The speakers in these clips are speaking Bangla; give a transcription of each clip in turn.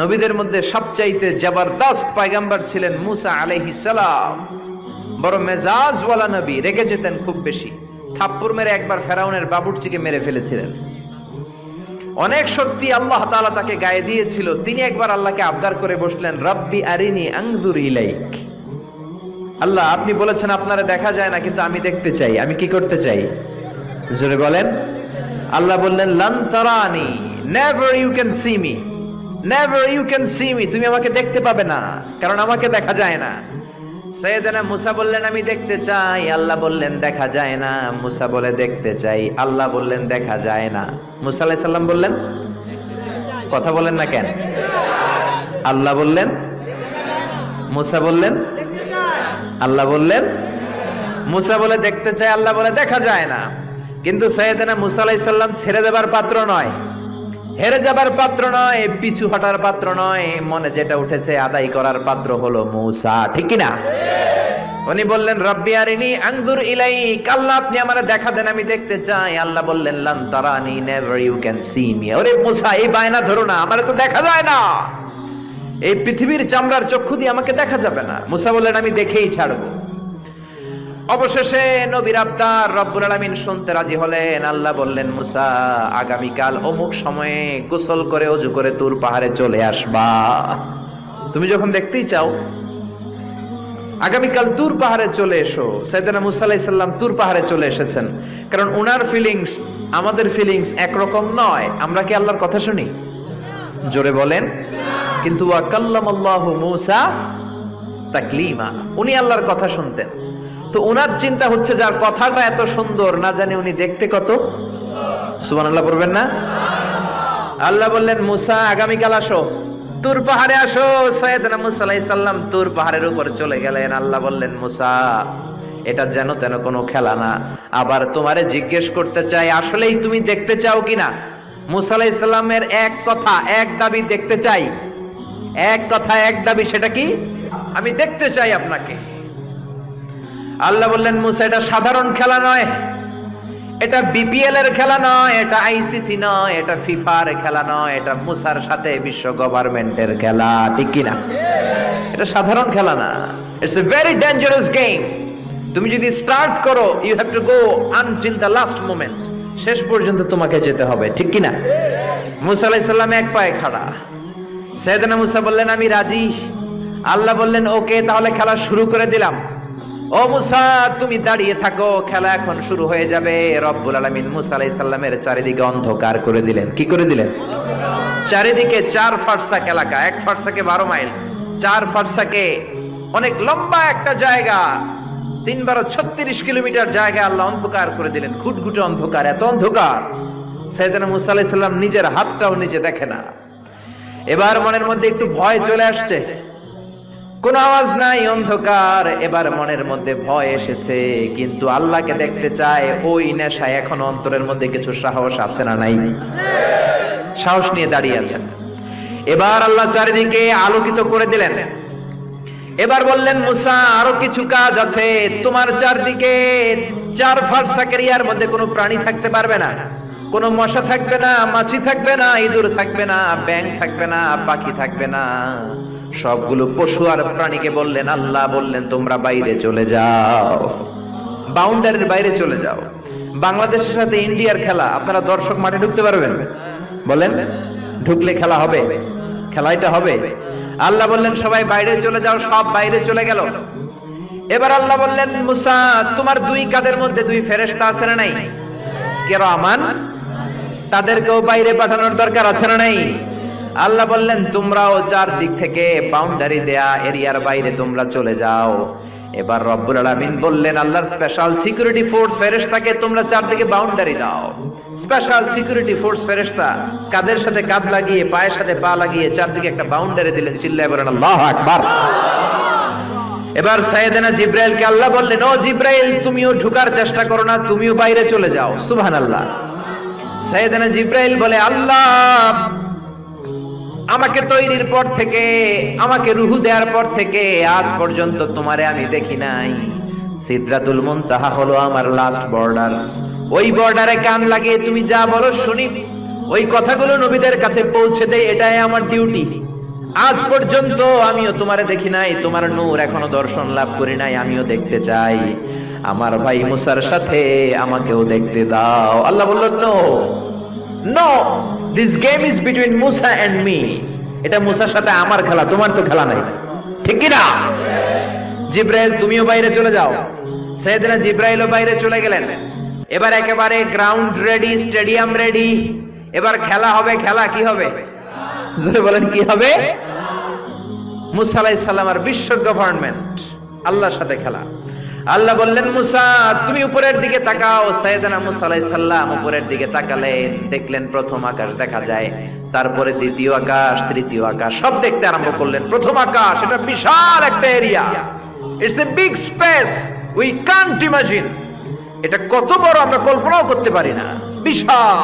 নবীদের মধ্যে সবচাইতে জবরদস্ত পায়গাম্বার ছিলেন মুসা আলাইহিস সালাম। বড় মেজাজওয়ালা নবী, রেগে যেতেন খুব বেশি। থাপ্পুর মেরে একবার ফেরাউনের বাবুরচিকে মেরে ফেলেছিলেন। অনেক শক্তি আল্লাহ তাআলা তাকে গায়ে দিয়েছিল। তিনি একবার আল্লাহকে আবদার করে বসলেন, রব্বি আরিনি আংদুর ইলাইক। আল্লাহ, আপনি বলেছেন, আপনারা দেখা যায় না, কিন্তু আমি দেখতে চাই। আমি কি করতে চাই? জোরে বলেন। আল্লাহ বললেন, লান তারানি never you can see me never you can see me তুমি আমাকে দেখতে পাবে না, কারণ আমাকে দেখা যায় না। সৈয়দনা মুসা বললেন, আমি দেখতে চাই। আল্লাহ বললেন, দেখা যায় না। মুসা বলে, দেখতে চাই। আল্লাহ বললেন, দেখা যায় না। মুসা আলাইহিস সালাম বললেন, কথা বলেন না কেন? আল্লাহ বললেন, মুসা বললেন, আল্লাহ বললেন, মুসা বলে, দেখতে চাই। আল্লাহ বলে, দেখা যায় না। কিন্তু সৈয়দনা মুসা আলাইহিস সালাম ছেড়ে দেবার পাত্র নয়। হেরে যাবার পাত্র নয়, পিছু হটার পাত্র নয়, মনে যেটা উঠেছে আদায় করার পাত্র হলো মুসা, ঠিক কি না উনি বললেন, রব্বি আরিনি আংদুর ইলাই আল্লাহ আপনি আমার দেখা দেন, আমি দেখতে চাই। আল্লাহ বললেন, লান তারানি, never you can see me. ওরে মুসা, এই বায়না ধরো না, আমারে তো দেখা যায় না। এই পৃথিবীর চামড়ার চক্ষু দিয়ে আমাকে দেখা যাবে না। মুসা বললেন, আমি দেখেই ছাড়বো। অবশেষে নবীর আবদার রব্বুল আলামিন শুনতে রাজি হলেন। আল্লাহ বললেন, মুসা, আগামীকাল অমুক সময়ে গোসল করে, অজু করে তুর পাহাড়ে চলে আসবা। তুমি যখন দেখতেই চাও, আগামীকাল তুর পাহাড়ে চলে এসো। সাইদানা মুসা আলাইহিস সালাম তুর পাহাড়ে চলে এসেছেন। কারণ উনার ফিলিংস আমাদের ফিলিংস একরকম নয়। আমরা কি আল্লাহর কথা শুনি? জোরে বলেন। কিন্তু মুসা তাকলিমা। উনি আল্লাহর কথা শুনতেন। তো ওনার চিন্তা হচ্ছে যার কথাটা এত সুন্দর, না জানি উনি দেখতে কত। সুবান আল্লাহ বলবেন না? আল্লাহ বললেন, মুসা, আগামীকাল আসো। তুর পাহাড়ে আসো। সৈয়দনা মুসা সালাম তুর পাহাড়ের উপর চলে গেলেন। আল্লাহ বললেন, মুসা, এটা যেন তেন কোনো খেলা না। আবার তোমারে জিজ্ঞেস করতে চাই, আসলেই তুমি দেখতে চাও কিনা? মুসা আলাইহিস সালামের এক কথা, এক দাবি দেখতে চাই। এক কথা, এক দাবি, সেটা কি? আমি দেখতে চাই আপনাকে। আল্লাহ বললেন, মুসা, এটা সাধারণ খেলা নয়। এটা বিপিএল এর খেলা নয়, এটা আইসিসি নয়, এটা ফিফার খেলা নয়, এটা মুসার সাথে বিশ্ব গভর্নমেন্টের খেলা, ঠিক কিনা এটা সাধারণ খেলা না। It's a very dangerous game তুমি যদি স্টার্ট করো you have to go until the last moment শেষ পর্যন্ত তোমাকে যেতে হবে, ঠিক কিনা মুসা আলাইহিস সালাম এক পায়ে খাড়া। সৈয়দনা মুসা বললেন, আমি রাজি। আল্লাহ বললেন, ওকে, তাহলে খেলা শুরু করে দিলাম। ও মুসা, তুমি দাঁড়িয়ে থাকো, খেলা এখন শুরু হয়ে যাবে। রব্বুল আলামিন মুসা আলাইহিস সালামের চারিদিকে অন্ধকার করে দিলেন। কি করে দিলেন? চারিদিকে চার ফারসাক এলাকা, এক ফারসাকে বারো মাইল, চার ফারসাকে অনেক লম্বা একটা জায়গা তিন বারো ছত্রিশ কিলোমিটার জায়গা আল্লাহ অন্ধকার করে দিলেন। ঘুটঘুটে অন্ধকার, এত অন্ধকার। সাইদানা মুসা আলাইহিস সালাম নিজের হাতটাও নিজে দেখে না। এবার মনের মধ্যে একটু ভয় চলে আসছে। কোন আওয়াজ নাই অন্ধকার। এবার মনের মধ্যে ভয় এসেছে, কিন্তু আল্লাহকে দেখতে চায় ওই নেশায় এখন অন্তরের মধ্যে কিছু সাহস আছে না নাই। সাহস নিয়ে দাঁড়িয়ে আছেন। এবার আল্লাহ চারিদিকে আলোকিত করে দিলেন। এবার বললেন, মুসা, আরও কিছু কাজ আছে। তোমার চারদিকে চার ফারসাকের মধ্যে কোনো প্রাণী থাকতে পারবে না। কোনো মশা থাকবে না, মাছি থাকবে না, ইঁদুর থাকবে না ব্যাং থাকবে না, পাখি থাকবে না। সবগুলো পশু আর প্রাণীকে বললেন, আল্লাহ বললেন, তোমরা বাইরে চলে যাও। বাউন্ডারির বাইরে চলে যাও। বাংলাদেশের সাথে ইন্ডিয়ার খেলা, আপনারা দর্শক মাঠে ঢুকতে পারবেন। বলেন, ঢুকলে খেলা হবে? খেলাইটা হবে? আল্লাহ বললেন, সবাই বাইরে চলে যাও, সব বাইরে চলে গেল। এবার আল্লাহ বললেন, মুসা, তোমার দুই কাদের মধ্যে দুই ফেরেশতা আছে না নাই? কেরামান? তাদেরকেও বাইরে পাঠানোর দরকার আছে না নাই? আল্লাহ বললেন, তোমরাও চার দিক থেকে বাউন্ডারি দেয়া এরিয়ার বাইরে তোমরা চলে যাও। এবার রব্বুল আলামিন বললেন, আল্লাহর স্পেশাল সিকিউরিটি ফোর্স ফেরেশতাকে তোমরা চারদিকে বাউন্ডারি দাও। স্পেশাল সিকিউরিটি ফোর্স ফেরেশতা কাদের সাথে কাঁধ লাগিয়ে, পায়ের সাথে পা লাগিয়ে চারদিকে একটা বাউন্ডারি দিলেন, চিল্লায় বলেন, আল্লাহু আকবার! এবার সাইয়েদেনা জিব্রাইলকে আল্লাহ বললেন, ও জিব্রাইল, তুমিও ঢুকার চেষ্টা করো না, তুমিও বাইরে চলে যাও। সুবহানাল্লাহ। সাইয়েদেনা জিব্রাইল বলে, আল্লাহ আমাকে তৈরির পর থেকে, আমাকে রুহু দেওয়ার পর থেকে আজ পর্যন্ত তোমারে আমি দেখি নাই। সিদরাতুল মুনতাহা হলো আমার লাস্ট বর্ডার ওই বর্ডারে কান লাগিয়ে তুমি যা বলো শুনি। ওই কথাগুলো নবীদের কাছে পৌঁছে দেয় এটাই আমার ডিউটি আজ পর্যন্ত আমিও তোমারে দেখি নাই, তোমার নূর এখনও দর্শন লাভ করি নাই, আমিও দেখতে চাই। আমার ভাই মুসার সাথে আমাকেও দেখতে দাও। আল্লাহ বলল no no this game is between Musa and me এটা মুসার সাথে আমার খেলা, তোমার তো খেলা নাই। ঠিক কি না? জিব্রাইল, তুমিও বাইরে চলে যাও। সেদিনা জিব্রাইলও বাইরে চলে গেলেন। এবার একেবারে গ্রাউন্ড রেডি স্টেডিয়াম রেডি এবার খেলা হবে, খেলা কি হবে? বলেন, কি হবে? মুসা আলাইহিস সালাম আর বিশ্ব গভর্নমেন্ট, আল্লাহর সাথে খেলা। আল্লাহ বললেন, মুসা, তুমি উপরের দিকে তাকাও। সাইয়েদনা মুসা আলাইহিস সালাম উপরের দিকে তাকালেন, দেখলেন প্রথম আকাশ দেখা যায়, তারপরে দ্বিতীয় আকাশ, তৃতীয় আকাশ, সব দেখতে আরম্ভ করলেন। প্রথম আকাশ, এটা বিশাল একটা area it's a big space we can't imagine এটা কত বড়, আমরা কল্পনাও করতে পারি না। বিশাল।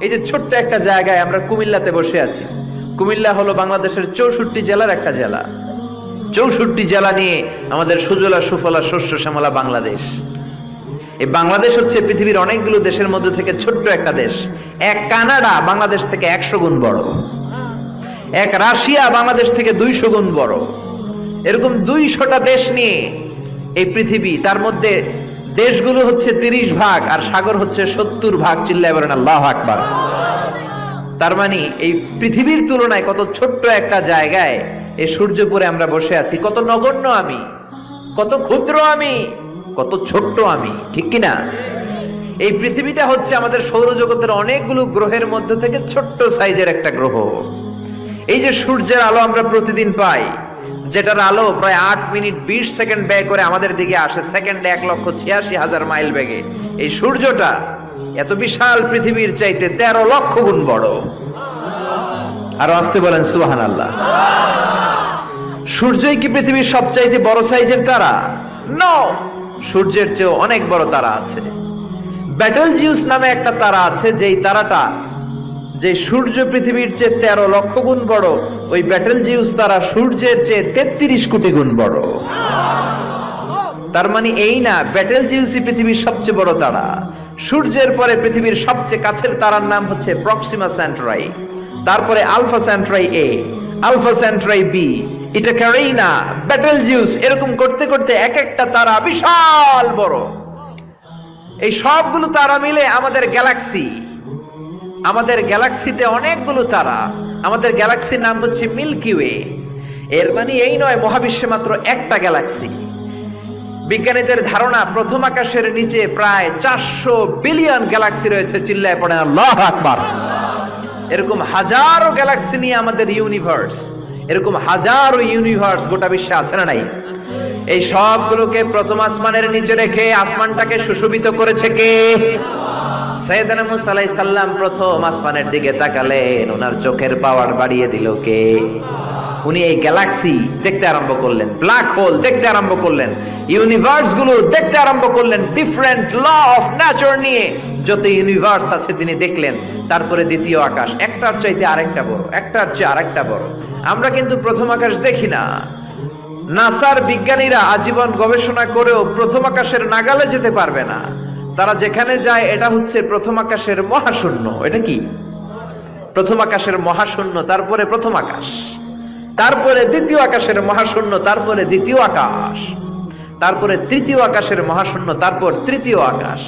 এই যে ছোট্ট একটা জায়গায় আমরা কুমিল্লাতে বসে আছি। কুমিল্লা হলো বাংলাদেশের চৌষট্টি জেলার একটা জেলা। চৌষট্টি জেলা নিয়ে আমাদের সুজলা, সুফলা, শস্য, শ্যামলা বাংলাদেশ। এই বাংলাদেশ হচ্ছে পৃথিবীর অনেকগুলো দেশের মধ্যে থেকে ছোট্ট একটা দেশ। এক কানাডা বাংলাদেশ থেকে একশো গুণ বড়। এক রাশিয়া বাংলাদেশ থেকে দুইশো গুণ বড়। এরকম দুইশোটা দেশ নিয়ে এই পৃথিবী, তার মধ্যে দেশগুলো হচ্ছে তিরিশ ভাগ আর সাগর হচ্ছে সত্তর ভাগ। চিল্লায় বলেন আল্লাহ আকবার। তার মানে এই পৃথিবীর তুলনায় কত ছোট্ট একটা জায়গায় এই সূর্যপুরে আমরা বসে আছি। কত নগণ্য আমি, কত ক্ষুদ্র আমি, কত ছোট্ট আমি, ঠিক কি না? এই পৃথিবীটা হচ্ছে আমাদের সৌরজগতের অনেকগুলো গ্রহের মধ্যে থেকে ছোট্ট সাইজের একটা গ্রহ। এই যে সূর্যের আলো আমরা প্রতিদিন পাই, যেটার আলো প্রায় আট মিনিট বিশ সেকেন্ড ব্যয় করে আমাদের দিকে আসে, সেকেন্ডে এক লক্ষ ছিয়াশি হাজার মাইল বেগে। এই সূর্যটা এত বিশাল পৃথিবীর চাইতে তেরো লক্ষ গুণ বড়। আরও আসতে বলেন সুহান আল্লাহ সূর্যই কি পৃথিবীর সবচাইতে বড় সাইজের তারা? নো সূর্যের চেয়েও অনেক বড় তারা আছে। ব্যাটল জিউস নামে একটা তারা আছে, যেই তারাটা যে সূর্য পৃথিবীর চেয়ে তেরো লক্ষ গুণ বড়, ওই ব্যাটেল জিউস তারা সূর্যের চেয়ে তেত্রিশ কোটি গুণ বড়। তার মানে এই না ব্যাটেল জিউসই পৃথিবীর সবচেয়ে বড় তারা। সূর্যের পরে পৃথিবীর সবচেয়ে কাছের তারার নাম হচ্ছে প্রক্সিমা সেন্ট্রাই তারপরে Alpha Centauri A Alpha Centauri B এটা ক্যারেইনা ব্যাটেল জিউস, এরকম করতে করতে এক একটা তারা বিশাল বড়। এই সবগুলো তারা মিলে আমাদের গ্যালাক্সি। আমাদের গ্যালাক্সিতে অনেকগুলো তারা। আমাদের গ্যালাক্সির নাম হচ্ছে মিল্কি ওয়ে। এর মানে এই নয়, মহাবিশ্বে মাত্র একটা গ্যালাক্সি। বিজ্ঞানীদের ধারণা, প্রথম আকাশের নিচে প্রায় চারশো বিলিয়ন গ্যালাক্সি রয়েছে, চিল্লায় পড়ে আল্লাহ আকবার। এরকম হাজারো গ্যালাক্সি নিয়ে আমাদের ইউনিভার্স এরকম হাজারো ইউনিভার্স গোটা বিশ্বে আছে না নাই? এই সবগুলোকে প্রথম আসমানের নিচে রেখে আসমানটাকে সুশোভিত করেছে কে? সালাম প্রথম আসমানের দিকে তাকালেন, ওনার চোখের পাওয়ার বাড়িয়ে দিল কে? উনি এই গ্যালাক্সি দেখতে আরম্ভ করলেন ব্ল্যাক হোল দেখতে আরম্ভ করলেন ইউনিভার্সগুলো দেখতে আরম্ভ করলেন ডিফারেন্ট ল অফ নেচার নিয়ে। যত ইউনিভার্স আছে তিনি দেখলেন, তারপরে দ্বিতীয় আকাশ, একটার চাইতে আরেকটা বড়, একটার চেয়ে আরেকটা বড়। আমরা কিন্তু প্রথম আকাশ দেখি না। নাসার বিজ্ঞানীরা আজীবন গবেষণা করেও প্রথম আকাশের নাগালে যেতে পারবে না। তারা যেখানে যায়, এটা হচ্ছে প্রথম আকাশের মহাশূন্য। এটা কি? প্রথম আকাশের মহাশূন্য, তারপরে প্রথম আকাশ। তারপরে দ্বিতীয় আকাশের মহাশূন্য, তারপরে দ্বিতীয় আকাশ। তারপরে তৃতীয় আকাশের মহাশূন্য, তারপর তৃতীয় আকাশ।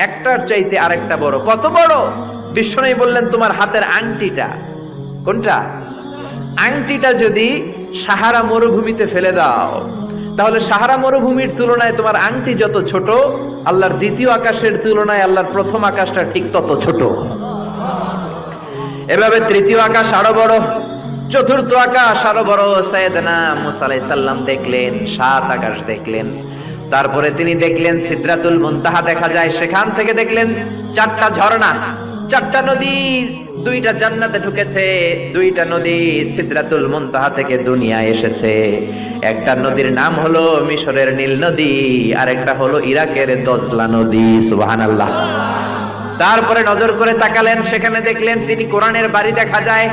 একটার চাইতে আরেকটা বড়। কত বড়? বিষ্ণু বললেন, তোমার হাতের আংটিটা। কোনটা? আংটিটা যদি সাহারা মরুভূমিতে ফেলে দাও, তাহলে সাহারা মরুভূমির তুলনায় তোমার আংটি যত ছোট, আল্লাহর দ্বিতীয় আকাশের তুলনায় আল্লাহর প্রথম আকাশটা ঠিক তত ছোট। এভাবে তৃতীয় আকাশ আরও বড়। চতুর্থ আকাশ, আরও বড় সৈয়দনা মুসা আলাইহিস সালাম দেখলেন, সাত আকাশ দেখলেন। তারপরে তিনি দেখলেন, সিদ্রাতুল মুনতাহা দেখা যায়, সেখান থেকে দেখলেন, চারটা ঝর্ণা, চারটা নদী, দুইটা জান্নাতে ঢুকেছে, দুইটা নদী সিদ্রাতুল মুনতাহা থেকে দুনিয়ায় এসেছে। একটা নদীর নাম হলো মিশরের নীল নদী আর একটা হলো ইরাকের দজলা নদী, সুবহানাল্লাহ। তারপরে নজর করে তাকালেন, সেখানে দেখলেন তিনি কোরআনের বাড়ি দেখা যায়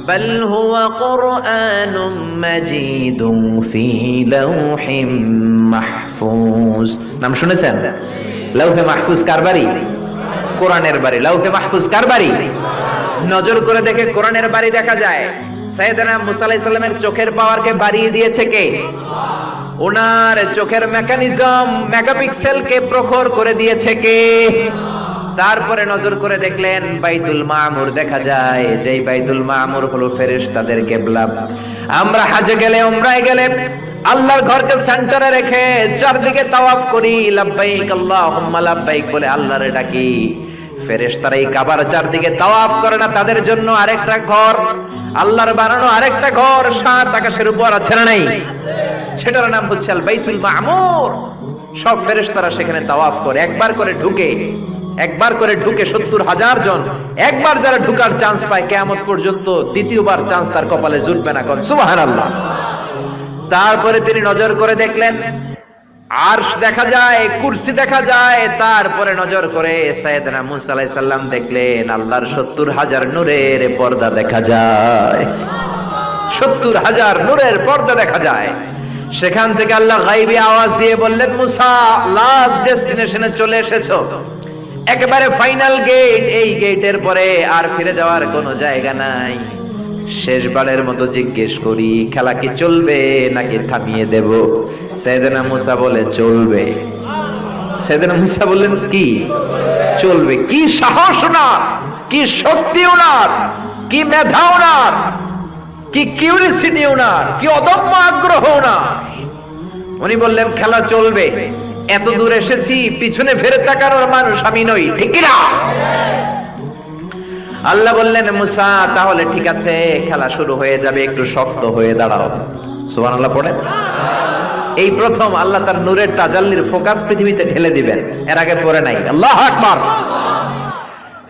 بل هو قرآن مجيد في لوح محفوظ নাম শুনেছেন লৌহে মাহফুজ কার বাড়ি কোরআনের বাড়ি লৌহে মাহফুজ কার বাড়ি নজর করে দেখে কোরআনের বাড়ি দেখা যায় সাইয়েদনা মুসা আলাইহিস সালামের চোখের পাওয়ারকে বাড়িয়ে দিয়েছে কে ওনার চোখের মেকানিজম মেগাপিক্সেলকে প্রখর করে দিয়েছে কে তারপরে নজর করে দেখলেন বাইতুল মামুর দেখা যায়। যেই বাইতুল মামুর হলো ফেরেশতাদের কেবলা। আমরা হাজে গেলে, উমরায় গেলে আল্লাহর ঘরকে সেন্টারে রেখে চারদিকে তাওয়াফ করি। লাব্বাইক আল্লাহুম্মা, লাব্বাইক বলে আল্লাহরে ডাকি। ফেরেশতারা এই কাবার চারদিকে তাওয়াফ করে না তাদের জন্য আরেকটা ঘর। আল্লাহর বানানো আরেকটা ঘর, সাত আকাশের উপর আছে না নাই? সেটার নাম হচ্ছে আল বাইতুল মামুর। সব ফেরেশতারা সেখানে তাওয়াফ করে, একবার করে ঢুকে একবার করে ঢুকে সত্তর হাজার জন, একবার যারা ঢুকার চান্স পায়, কেয়ামত পর্যন্ত দ্বিতীয়বার চান্স তার কপালে জুটবে না। সুবহানাল্লাহ। তারপরে তিনি নজর করে দেখলেন, আরশ দেখা যায়, কুরসি দেখা যায়, তারপরে নজর করে আলাইহিস সালাম দেখলেন, আল্লাহর সত্তর হাজার নূরের পর্দা দেখা যায়। সত্তর হাজার নূরের পর্দা দেখা যায়। সেখান থেকে আল্লাহ গাইবি আওয়াজ দিয়ে বললেন, মুসা লাস্ট ডেস্টিনেশনে চলে এসেছ। একেবারে ফাইনাল গেট, এই গেটের পরে আর ফিরে যাওয়ার কোনো জায়গা নাই। শেষবারের মতো জিজ্ঞেস করি, খেলা কি চলবে নাকি থামিয়ে দেব? সেদিনা মুসা বলে, চলবে। সেদিনা মুসা বললেন, কি? চলবে? কি সাহস ওনার? কি শক্তি ওনার? কি মেধা ওনার? কি কিউরিসিটি ওনার? কি অদম্য আগ্রহ ওনার? উনি বললেন, খেলা চলবে। এত দূর এসেছি, পিছনে ফেরে তাকানোর মানুষ আমি নই, ঠিক না আল্লাহ বললেন, মুসা, তাহলে ঠিক আছে, খেলা শুরু হয়ে যাবে, একটু শক্ত হয়ে দাঁড়াও। সুমান আল্লাহ পড়ে এই প্রথম আল্লাহ তার নূরের তাজাল্লির ফোকাস পৃথিবীতে ঠেলে দিবেন, এর আগে পরে নাই। আল্লাহ আকবার!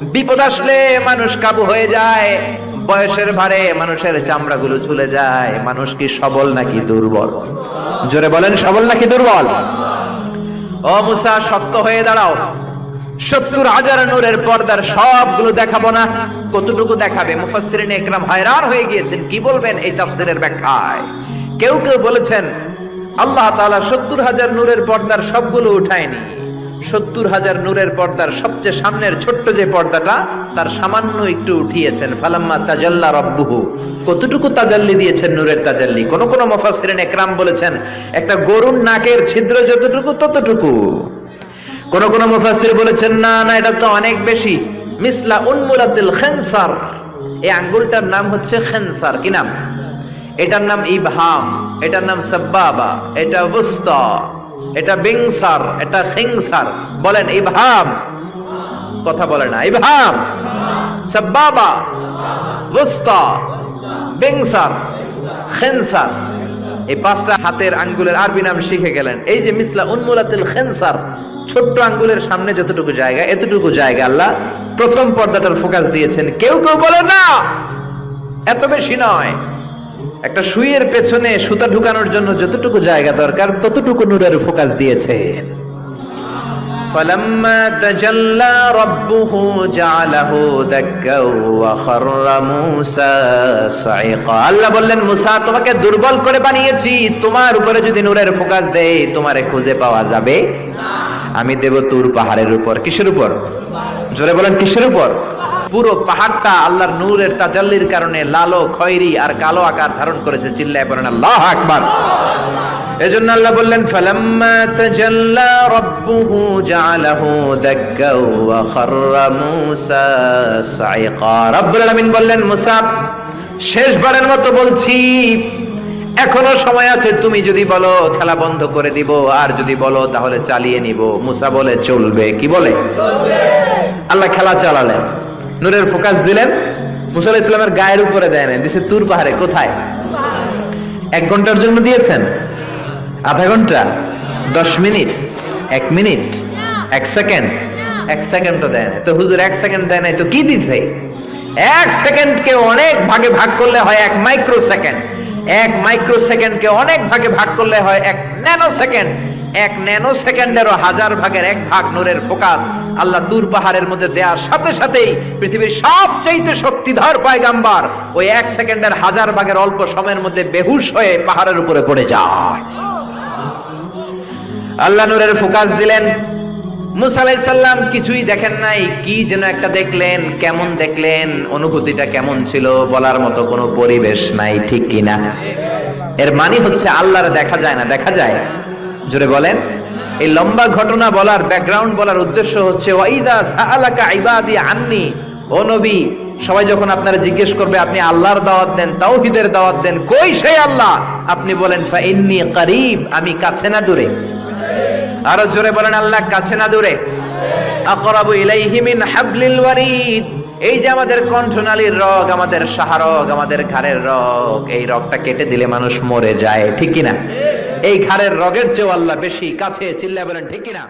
বিপদ আসলে মানুষ কাবু হয়ে যায়, বয়সের ভারে মানুষের চামড়াগুলো ঝুলে যায়, মানুষ কি সবল নাকি দুর্বল? জোরে বলেন, সবল নাকি দুর্বল? ও মুসা, শক্ত হয়ে দাঁড়াও। সত্তর হাজার নূরের পর্দার সবগুলো দেখাবো না, কতটুকু দেখাবে? মুফাসসিরিন একরাম হায়রান হয়ে গিয়েছেন, কি বলবেন এই তাফসিরের ব্যাখ্যায়? কেউ কেউ বলেছেন, আল্লাহ তাআলা সত্তর হাজার নূরের পর্দার সবগুলো উঠায়নি। সত্তর হাজার নূরের পর্দার সবচেয়ে সামনের ছোট্ট যে পর্দাটা, তার সামান্য একটু উঠিয়েছেন। ফালাম্মা তাজাল্লা রব্বুহু। কতটুকু তাজাল্লি দিয়েছেন নূরের তাজাল্লি? কোন কোন মুফাসসিরিন একরাম বলেছেন, একটা গরুর নাকের ছিদ্র যতটুকু, ততটুকু। কোন কোন মুফাসসির বলেছেন, না না, এটা তো অনেক বেশি। মিসলা উন্মুলাতিল খেনসার। এই আঙ্গুলটার নাম হচ্ছে খেনসার। কি নাম? এটার নাম ইবহাম, এটার নাম সাব্বাবা, এটা বুস্তা এটা বিংসার, এটা খিংসার বলেন, ইবহাম। কথা বলে না, ইবহাম। সাব্বাবা বুস্তা বিংসার, খেনসার। এই পাঁচটা হাতের আঙ্গুলের আরবি নাম শিখে গেলেন। এই যে মিসলা উন্মুলাতিল খেনসার, ছোট্ট আঙ্গুলের সামনে যতটুকু জায়গা, এতটুকু জায়গা আল্লাহ প্রথম পর্দাটার ফোকাস দিয়েছেন। কেউ কেউ বলে না, এত বেশি নয়। একটা সুইয়ের পেছনে সুতা ঢুকানোর জন্য যতটুকু জায়গা দরকার ততটুকু নূরের ফোকাস দিয়েছেন فلما تجلى ربه جعله دكا وخر موسى صعقا আল্লাহ বললেন মুসা তোমাকে দুর্বল করে বানিয়েছি তোমার উপরে যদি নূরের ফোকাস দেই তোমারে খুঁজে পাওয়া যাবে আমি দেব তুর পাহাড়ের উপর কিসের উপর জোরে বলেন কিসের উপর পুরো পাহাড়টা আল্লাহর নূরের তাজাল্লির কারণে লালো খয়েরি আর কালো আকার ধারণ করেছে। চিল্লায় পড়েন আল্লাহ আকবার। এজন্য আল্লাহ বললেন ফালাম্মা তাজাল্লা রাব্বুহু জাআলাহু দাক্কা ওয়া খাররা মূসা সাইকা। রব্বুল আলামিন বললেন মুসা শেষবারের মতো বলছি এখনও সময় আছে তুমি যদি বলো খেলা বন্ধ করে দিব আর যদি বলো তাহলে চালিয়ে নিব। মুসা বলে চলবে। কি বলে? আল্লাহ খেলা চালালেন। নূরের ফোকাস দিলেন, মুসা ইসলামের গায়ের উপরে দেয় না দিছে তুর পাহাড়ে, কোথায়? এক ঘণ্টার জন্য দিয়েছেন? আধা ঘণ্টা? দশ মিনিট? এক মিনিট? এক সেকেন্ড? এক সেকেন্ডও দেয় না তো হুজুর, এক সেকেন্ড দেয় নাই, তো কি দিছে? এক সেকেন্ডকে অনেক ভাগে ভাগ করলে হয় এক মাইক্রো সেকেন্ড এক মাইক্রো সেকেন্ডকে অনেক ভাগে ভাগ করলে হয় এক ন্যানো সেকেন্ড এক ন্যানো সেকেন্ডেরও হাজার ভাগের এক ভাগ নূরের ফোকাস আল্লাহ দূর পাহাড়ের মধ্যে দেওয়ার সাথে সাথেই পৃথিবীর সবচাইতে শক্তিধর পায়গাম্বার ওই এক সেকেন্ডের হাজার ভাগের অল্প সময়ের মধ্যে বেহুশ হয়ে পাহাড়ের উপরে পড়ে যায়। আল্লাহ নূরের ফোকাস দিলেন, মুসা আলাইসাল্লাম কিছুই দেখেন নাই, কি যেন একটা দেখলেন, কেমন দেখলেন, অনুভূতিটা কেমন ছিল, বলার মতো কোনো পরিবেশ নাই, ঠিক কিনা? এর মানে হচ্ছে আল্লাহর দেখা যায় না, দেখা যায়। জোরে বলেন। এই লম্বা ঘটনা বলার ব্যাকগ্রাউন্ড বলার উদ্দেশ্য হচ্ছে, ওয়াইদা ইবাদি আন্নি। ও নবী, সবাই যখন আপনারা জিজ্ঞেস করবে, আপনি আল্লাহর দাওয়াত দেন, তাওহীদের দাওয়াত দেন, কই সেই আল্লাহ? আপনি বলেন, ফা ইন্নী করিব, আমি কাছে না দূরে। আরও জোরে বলেন, আল্লাহ কাছে না দূরে। আকরাবু ইলাইহি মিন হাবলিল ওয়ারিদ। এই যে আমাদের কণ্ঠনালীর রগ, আমাদের সাহারগ, আমাদের ঘাড়ের রগ, এই রগটা কেটে দিলে মানুষ মরে যায়, ঠিক কিনা? এই ঘাড়ের রগের চেয়েও আল্লাহ বেশি কাছে চিল্লা বলেন ঠিক কিনা?